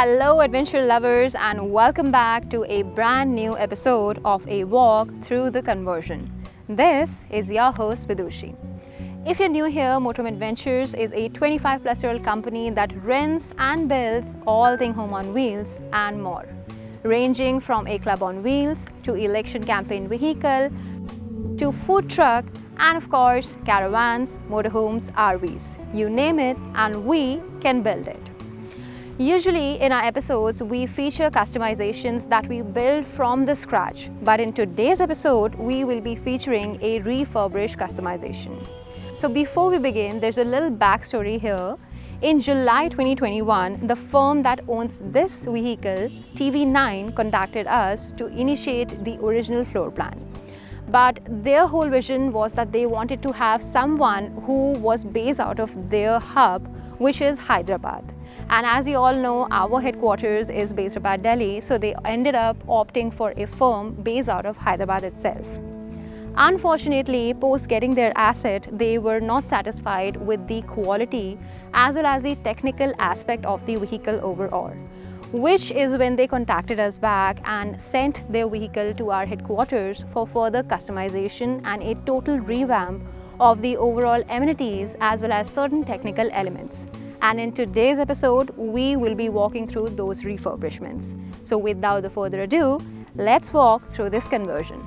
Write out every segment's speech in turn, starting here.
Hello adventure lovers and welcome back to a brand new episode of A Walk Through the Conversion. This is your host Vidushi. If you're new here, Motorhome Adventures is a 25 plus year old company that rents and builds all thing home on wheels and more. Ranging from a club on wheels to election campaign vehicle to food truck and of course caravans, motorhomes, RVs. You name it and we can build it. Usually in our episodes, we feature customizations that we build from the scratch. But in today's episode, we will be featuring a refurbished customization. So before we begin, there's a little backstory here. In July 2021, the firm that owns this vehicle, TV9, contacted us to initiate the original floor plan. But their whole vision was that they wanted to have someone who was based out of their hub, which is Hyderabad. And as you all know, our headquarters is based about Delhi, so they ended up opting for a firm based out of Hyderabad itself. Unfortunately, post getting their asset, they were not satisfied with the quality as well as the technical aspect of the vehicle overall which is when they contacted us back and sent their vehicle to our headquarters for further customization and a total revamp of the overall amenities as well as certain technical elements. And in today's episode, we will be walking through those refurbishments. So without further ado, let's walk through this conversion.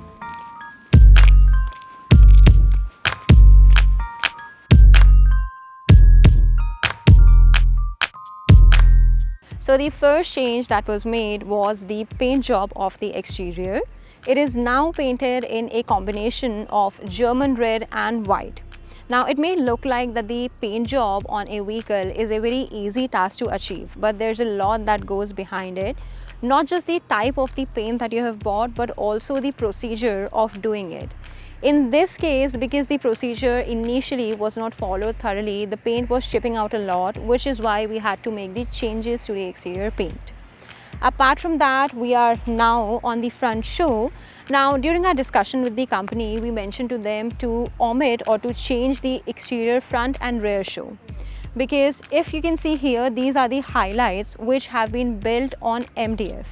So the first change that was made was the paint job of the exterior. It is now painted in a combination of German red and white. Now it may look like that the paint job on a vehicle is a very easy task to achieve but there's a lot that goes behind it. Not just the type of the paint that you have bought but also the procedure of doing it. In this case, because the procedure initially was not followed thoroughly, the paint was chipping out a lot, which is why we had to make the changes to the exterior paint. Apart from that, we are now on the front show. Now, during our discussion with the company, we mentioned to them to omit or to change the exterior front and rear show. Because if you can see here, these are the highlights which have been built on MDF,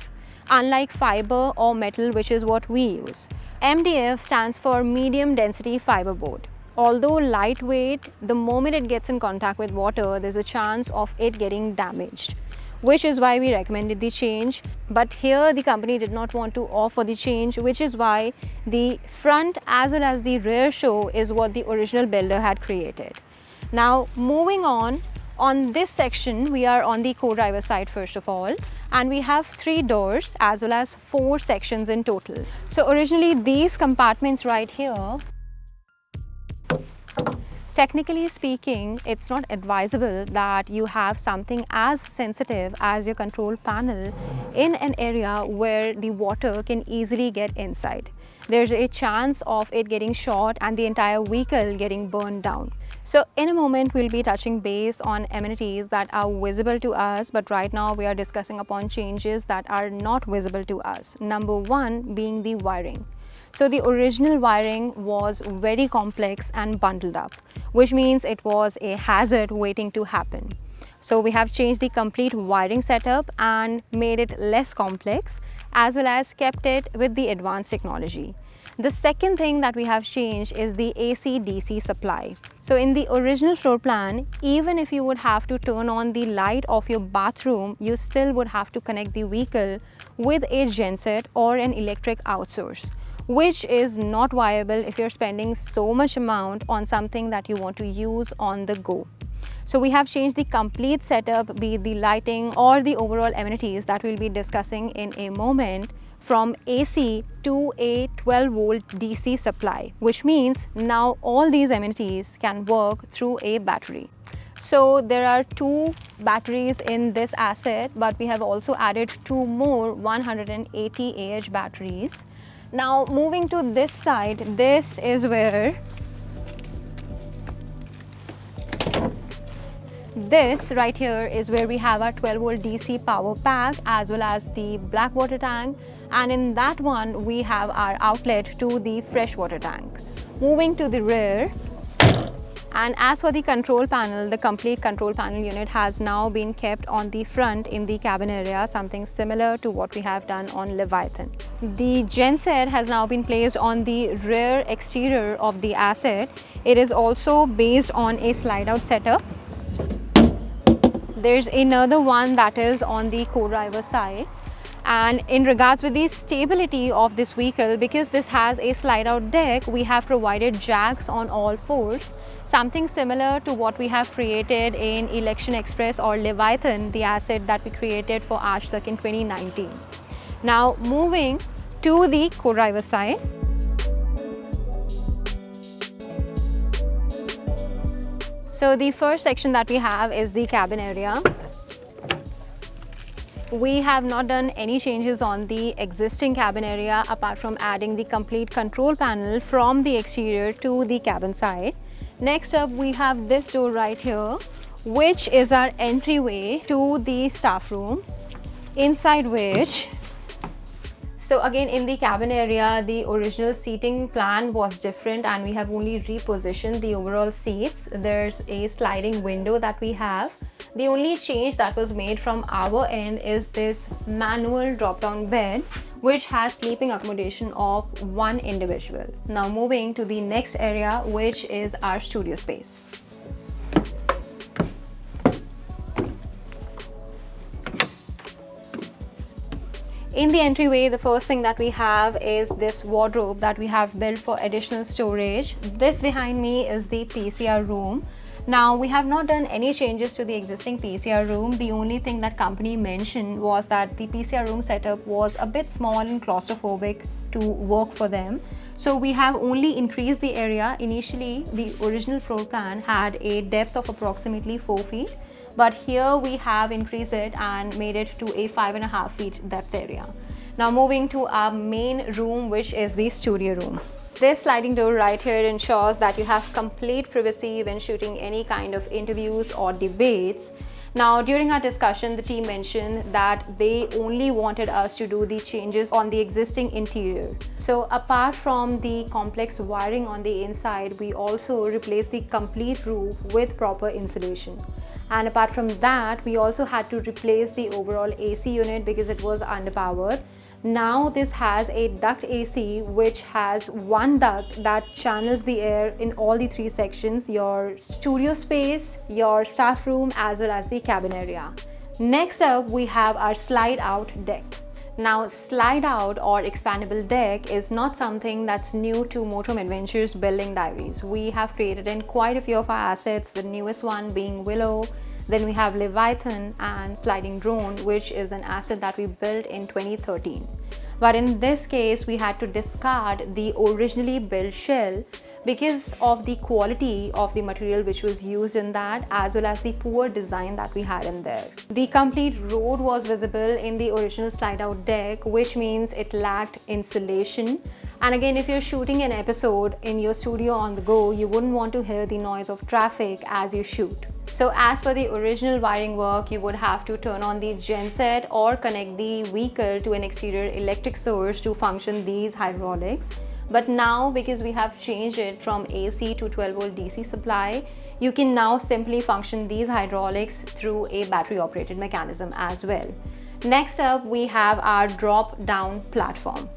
unlike fiber or metal, which is what we use. MDF stands for medium density fiberboard. Although lightweight, the moment it gets in contact with water, there's a chance of it getting damaged which is why we recommended the change. But here the company did not want to offer the change, which is why the front as well as the rear show is what the original builder had created. Now moving on, on this section, we are on the co-driver side first of all and we have three doors as well as four sections in total. So originally these compartments right here Technically speaking, it's not advisable that you have something as sensitive as your control panel in an area where the water can easily get inside. There's a chance of it getting short and the entire vehicle getting burned down. So in a moment, we'll be touching base on amenities that are visible to us, but right now we are discussing upon changes that are not visible to us. Number one being the wiring. So the original wiring was very complex and bundled up, which means it was a hazard waiting to happen. So we have changed the complete wiring setup and made it less complex as well as kept it with the advanced technology. The second thing that we have changed is the AC-DC supply. So in the original floor plan, even if you would have to turn on the light of your bathroom, you still would have to connect the vehicle with a genset or an electric outsource which is not viable if you're spending so much amount on something that you want to use on the go. So we have changed the complete setup, be the lighting or the overall amenities that we'll be discussing in a moment from AC to a 12 volt DC supply, which means now all these amenities can work through a battery. So there are two batteries in this asset, but we have also added two more 180 AH batteries now moving to this side, this is where this right here is where we have our 12 volt DC power pack as well as the black water tank and in that one we have our outlet to the fresh water tank. Moving to the rear, And as for the control panel, the complete control panel unit has now been kept on the front in the cabin area, something similar to what we have done on Leviathan. The genset has now been placed on the rear exterior of the asset. It is also based on a slide out setup. There's another one that is on the co-driver side and in regards with the stability of this vehicle because this has a slide out deck we have provided jacks on all fours something similar to what we have created in Election Express or Leviathan the asset that we created for Aaj Tak in 2019 now moving to the co-driver side So the first section that we have is the cabin area. We have not done any changes on the existing cabin area apart from adding the complete control panel from the exterior to the cabin side. Next up we have this door right here which is our entryway to the staff room. Inside which so again in the cabin area the original seating plan was different and we have only repositioned the overall seats. There's a sliding window that we have. The only change that was made from our end is this manual drop-down bed which has sleeping accommodation of one individual. Now moving to the next area which is our studio space. In the entryway, the first thing that we have is this wardrobe that we have built for additional storage. This behind me is the PCR room now, we have not done any changes to the existing PCR room. The only thing that company mentioned was that the PCR room setup was a bit small and claustrophobic to work for them. So we have only increased the area. Initially, the original floor plan had a depth of approximately 4 feet. But here we have increased it and made it to a 5.5 feet depth area. Now moving to our main room which is the studio room. This sliding door right here ensures that you have complete privacy when shooting any kind of interviews or debates. Now during our discussion the team mentioned that they only wanted us to do the changes on the existing interior. So apart from the complex wiring on the inside we also replaced the complete roof with proper insulation and apart from that we also had to replace the overall AC unit because it was underpowered now this has a duct AC which has one duct that channels the air in all the three sections, your studio space, your staff room as well as the cabin area. Next up we have our slide out deck. Now slide out or expandable deck is not something that's new to Motorhome Adventures building diaries. We have created in quite a few of our assets, the newest one being Willow, then we have Leviathan and Sliding Drone, which is an asset that we built in 2013. But in this case, we had to discard the originally built shell because of the quality of the material which was used in that as well as the poor design that we had in there. The complete road was visible in the original slide out deck which means it lacked insulation and again if you're shooting an episode in your studio on the go you wouldn't want to hear the noise of traffic as you shoot. So as for the original wiring work, you would have to turn on the genset or connect the vehicle to an exterior electric source to function these hydraulics. But now because we have changed it from AC to 12 volt DC supply, you can now simply function these hydraulics through a battery operated mechanism as well. Next up, we have our drop down platform.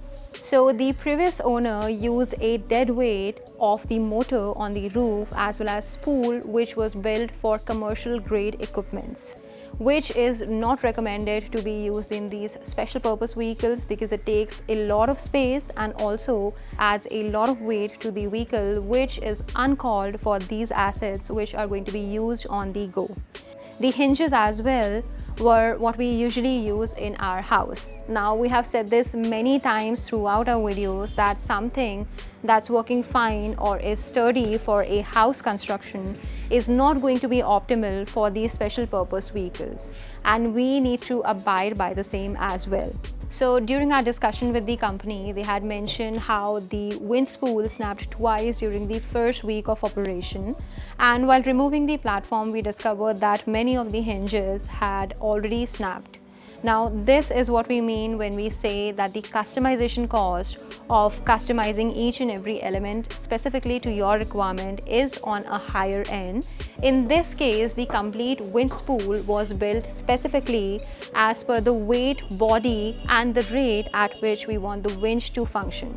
So the previous owner used a dead weight of the motor on the roof as well as spool which was built for commercial grade equipments which is not recommended to be used in these special purpose vehicles because it takes a lot of space and also adds a lot of weight to the vehicle which is uncalled for these assets which are going to be used on the go. The hinges as well were what we usually use in our house. Now we have said this many times throughout our videos that something that's working fine or is sturdy for a house construction is not going to be optimal for these special purpose vehicles and we need to abide by the same as well. So during our discussion with the company, they had mentioned how the winch spool snapped twice during the first week of operation. And while removing the platform, we discovered that many of the hinges had already snapped. Now, this is what we mean when we say that the customization cost of customizing each and every element specifically to your requirement is on a higher end. In this case, the complete winch spool was built specifically as per the weight, body and the rate at which we want the winch to function.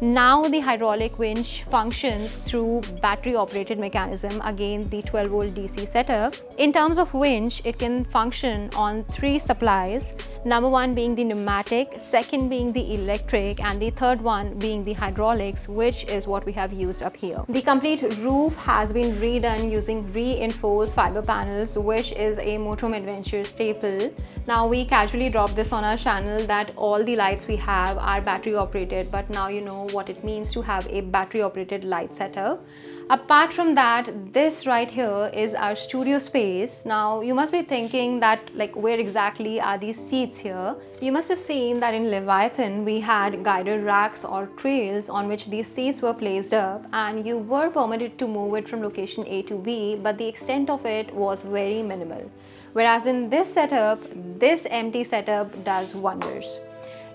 Now the hydraulic winch functions through battery operated mechanism, again the 12 volt DC setup. In terms of winch, it can function on three supplies. Number one being the pneumatic, second being the electric and the third one being the hydraulics which is what we have used up here. The complete roof has been redone using reinforced fiber panels which is a Motorhome Adventure staple. Now we casually drop this on our channel that all the lights we have are battery operated but now you know what it means to have a battery operated light setup. Apart from that, this right here is our studio space. Now you must be thinking that like where exactly are these seats here? You must have seen that in Leviathan we had guided racks or trails on which these seats were placed up and you were permitted to move it from location A to B but the extent of it was very minimal. Whereas in this setup, this empty setup does wonders.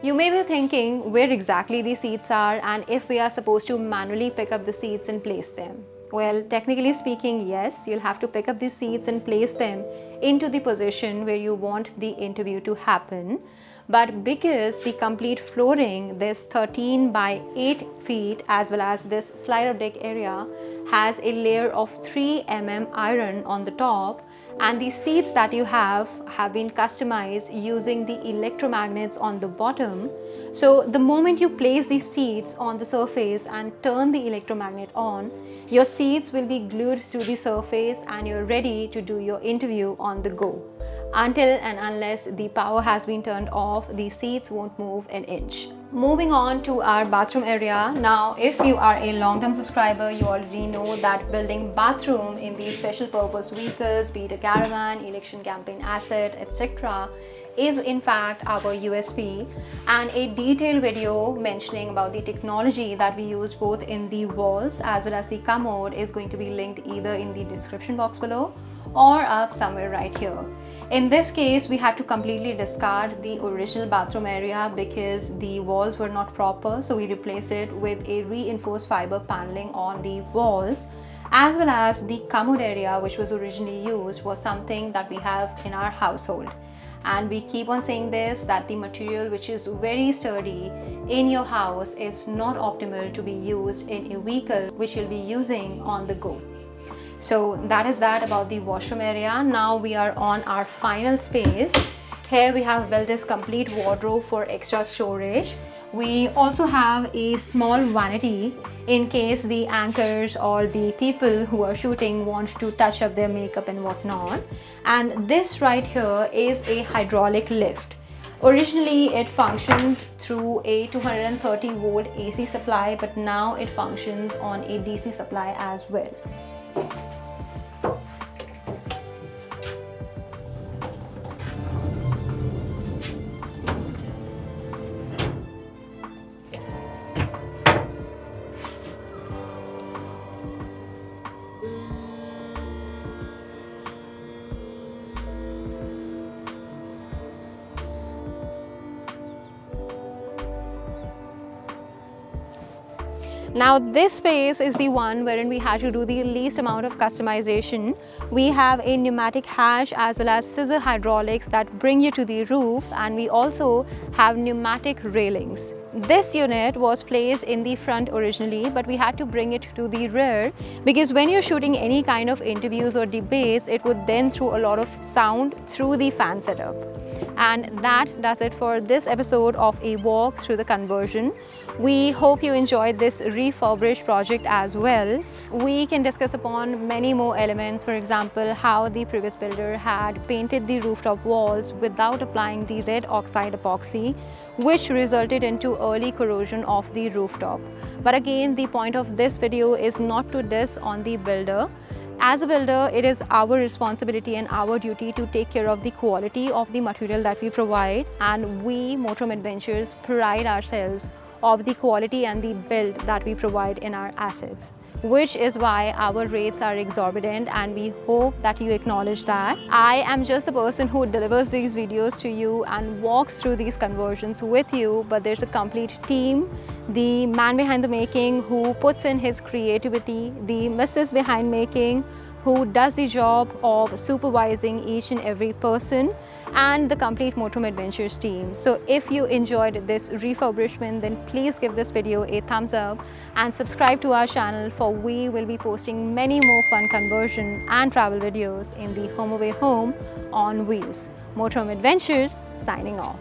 You may be thinking where exactly the seats are and if we are supposed to manually pick up the seats and place them. Well, technically speaking, yes, you'll have to pick up the seats and place them into the position where you want the interview to happen. But because the complete flooring, this 13 by 8 feet as well as this slider deck area has a layer of 3 mm iron on the top, and the seats that you have have been customized using the electromagnets on the bottom. So the moment you place these seats on the surface and turn the electromagnet on, your seats will be glued to the surface and you're ready to do your interview on the go. Until and unless the power has been turned off, the seats won't move an inch. Moving on to our bathroom area. Now, if you are a long-term subscriber, you already know that building bathroom in these special purpose vehicles, be it a caravan, election campaign asset, etc is in fact our USP and a detailed video mentioning about the technology that we use both in the walls as well as the commode is going to be linked either in the description box below or up somewhere right here. In this case, we had to completely discard the original bathroom area because the walls were not proper. So we replaced it with a reinforced fiber paneling on the walls as well as the commode area which was originally used was something that we have in our household and we keep on saying this that the material which is very sturdy in your house is not optimal to be used in a vehicle which you'll be using on the go so that is that about the washroom area. Now we are on our final space. Here we have built this complete wardrobe for extra storage. We also have a small vanity in case the anchors or the people who are shooting want to touch up their makeup and whatnot. And this right here is a hydraulic lift. Originally, it functioned through a 230 volt AC supply, but now it functions on a DC supply as well. Thank you. Now this space is the one wherein we had to do the least amount of customization. We have a pneumatic hatch as well as scissor hydraulics that bring you to the roof and we also have pneumatic railings. This unit was placed in the front originally but we had to bring it to the rear because when you're shooting any kind of interviews or debates it would then throw a lot of sound through the fan setup. And that does it for this episode of a walk through the conversion. We hope you enjoyed this refurbished project as well. We can discuss upon many more elements, for example, how the previous builder had painted the rooftop walls without applying the red oxide epoxy, which resulted into early corrosion of the rooftop. But again, the point of this video is not to diss on the builder, as a builder, it is our responsibility and our duty to take care of the quality of the material that we provide and we, Motorhome Adventures, pride ourselves of the quality and the build that we provide in our assets. which is why our rates are exorbitant and we hope that you acknowledge that. I am just the person who delivers these videos to you and walks through these conversions with you, but there's a complete team the man behind the making who puts in his creativity, the missus behind making who does the job of supervising each and every person and the complete Motorhome Adventures team. So if you enjoyed this refurbishment, then please give this video a thumbs up and subscribe to our channel for we will be posting many more fun conversion and travel videos in the Home Away home on wheels. Motorhome Adventures signing off.